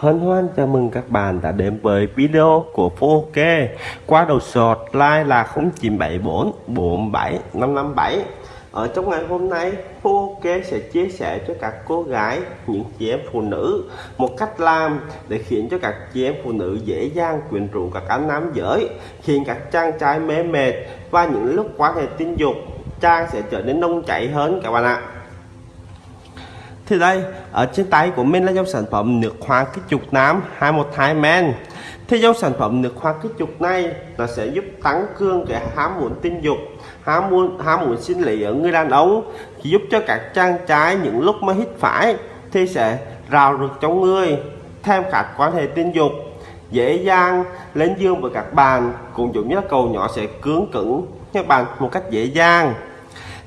Hân hoan chào mừng các bạn đã đến với video của Phô Kê. Qua đầu sọt like là 0974 47 557 Ở trong ngày hôm nay Phô Kê sẽ chia sẻ cho các cô gái, những chị em phụ nữ Một cách làm để khiến cho các chị em phụ nữ dễ dàng quyến rũ các anh nam giới Khiến các chàng trai mê mệt. Và những lúc quan hệ tình dục Trang sẽ trở nên nông chảy hơn các bạn ạ thì đây, ở trên tay của mình là dòng sản phẩm nước hoa kích trục nám 212 men. Thì dòng sản phẩm nước hoa kích trục này nó sẽ giúp tăng cường cái ham muốn tình dục, ham muốn ham muốn sinh lý ở người đàn ông, giúp cho các trang trái những lúc mà hít phải thì sẽ rào rực trong người, thêm các quan hệ tình dục, dễ dàng lên dương với các bạn, cũng giống như là cầu nhỏ sẽ cứng cứng các bạn một cách dễ dàng.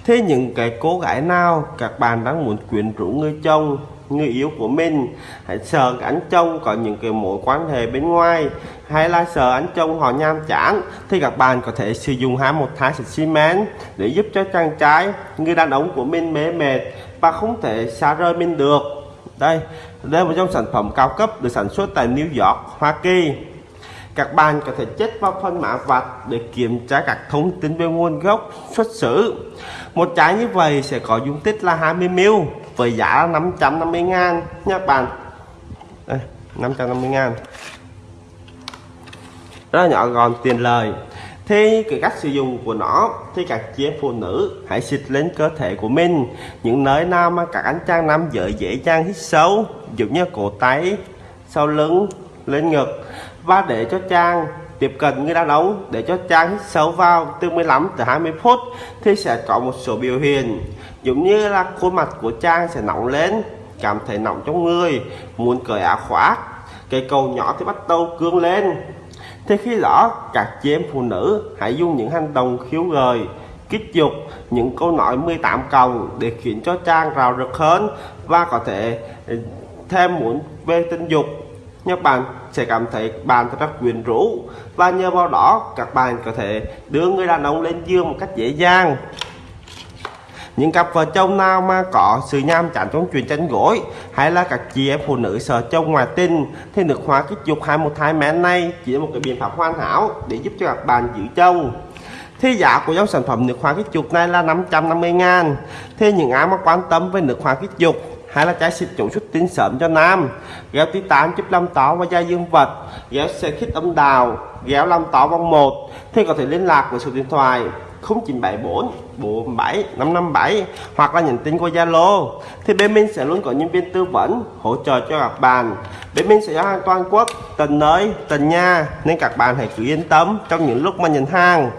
Thế những cái cô gái nào các bạn đang muốn quyến rũ người chồng, người yêu của mình. Hãy sợ anh chồng có những cái mối quan hệ bên ngoài Hay là sợ anh chồng họ nham chán Thì các bạn có thể sử dụng hai một thái xịt xi măng Để giúp cho chàng trai, người đàn ông của mình mê mệt Và không thể xa rời mình được. Đây, đây là một trong sản phẩm cao cấp được sản xuất tại New York, Hoa Kỳ các bạn có thể chết vào phần mã vạch để kiểm tra các thông tin về nguồn gốc, xuất xứ. Một trái như vậy sẽ có dung tích là 20ml với giá là 550 ngàn. Nha các bạn. Đây 550 ngàn. Rất là nhỏ gọn tiền lời thì cái cách sử dụng của nó, thì các chị em phụ nữ hãy xịt lên cơ thể của mình. Những nơi nào mà các anh chàng nam giới dễ dàng hít sâu, giống như cổ tay, sau lưng, lên ngực và để cho Trang tiếp cận người đàn ông, để cho Trang hít sâu vào từ 15 tới 20 phút, thì sẽ có một số biểu hiện. Giống như là khuôn mặt của Trang sẽ nóng lên, cảm thấy nóng trong người, muốn cởi áo khoác. Cây cầu nhỏ thì bắt đầu cương lên. Thì khi đó, các chị em phụ nữ hãy dùng những hành động khiếu gợi, kích dục những câu nói 18 cộng để khiến cho Trang rào rực hơn và có thể thêm muốn về tình dục các bạn sẽ cảm thấy bạn rất quyến rũ. Và nhờ vào đó, các bạn có thể đưa người đàn ông lên giường một cách dễ dàng. Những cặp vợ chồng nào mà có sự nham chán trong chuyện tranh gối, hay là các chị em phụ nữ sợ chồng ngoài tình, thì nước hoa kích dục 212 mẹ này chỉ là một cái biện pháp hoàn hảo để giúp cho các bạn giữ chồng. Thì giá của dòng sản phẩm nước hoa kích dục này là 550 ngàn. Thì những ai mà quan tâm với nước hoa kích dục hay là trái xịt chủ xuất tinh sớm cho nam. Ghéo titan giúp lâm tỏ và gia dương vật. Ghéo xe khít âm đào. Ghéo lâm tỏ vòng một. Thì có thể liên lạc với số điện thoại 0974 47 557 hoặc là nhắn tin qua Zalo. Thì bên mình sẽ luôn có nhân viên tư vấn hỗ trợ cho các bạn. Bên mình sẽ giao hàng toàn quốc, tận nơi, tận nhà, nên các bạn hãy cứ yên tâm trong những lúc mà nhận hàng.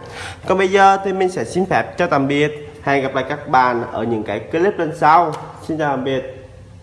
Còn bây giờ thì mình sẽ xin phép cho tạm biệt. Hẹn gặp lại các bạn ở những cái clip lần sau. Xin chào tạm biệt.